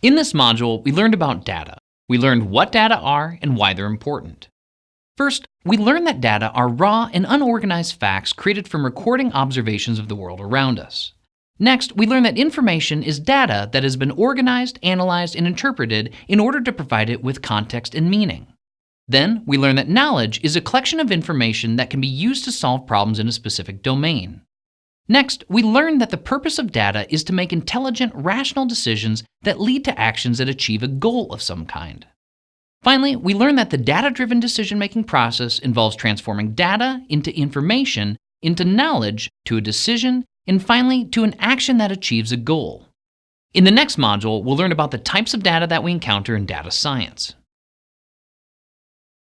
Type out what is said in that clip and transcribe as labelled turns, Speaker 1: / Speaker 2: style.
Speaker 1: In this module, we learned about data. We learned what data are and why they're important. First, we learned that data are raw and unorganized facts created from recording observations of the world around us. Next, we learned that information is data that has been organized, analyzed, and interpreted in order to provide it with context and meaning. Then, we learned that knowledge is a collection of information that can be used to solve problems in a specific domain. Next, we learned that the purpose of data is to make intelligent, rational decisions that lead to actions that achieve a goal of some kind. Finally, we learned that the data-driven decision-making process involves transforming data into information, into knowledge, to a decision, and finally, to an action that achieves a goal. In the next module, we'll learn about the types of data that we encounter in data science.